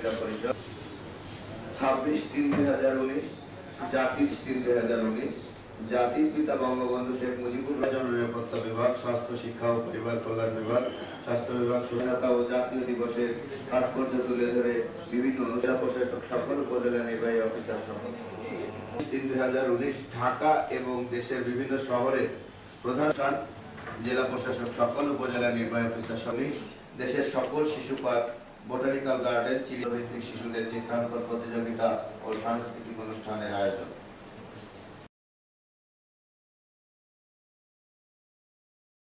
ক্রীড়া পরিষদ ছাব্বিশ তিন দুই হাজার উনিশ, জাতির তিন দুই হাজার উনিশ, জাতির পিতা বঙ্গবন্ধু শেখ মুজিবুর রহমান। নিরাপত্তা বিভাগ, স্বাস্থ্য, শিক্ষা ও পরিবার কল্যাণ বিভাগ, স্বাস্থ্য বিভাগ স্বাধীনতা ও জাতীয় দিবসের তাৎপর্য তুলে ধরে বিভিন্ন প্রশাসক সকল উপজেলা নির্বাহী অফিসার তিন দুই হাজার উনিশ, ঢাকা এবং দেশের বিভিন্ন শহরে প্রধান জেলা প্রশাসক সকল উপজেলা নির্বাহী অফিসার সমিতি দেশের সকল শিশু পার্ক বোটানিক্যাল গার্ডেন চিরভিত্তিক শিশুদের চিত্রাঙ্কন প্রতিযোগিতা ও সাংস্কৃতিক অনুষ্ঠানের আয়োজন।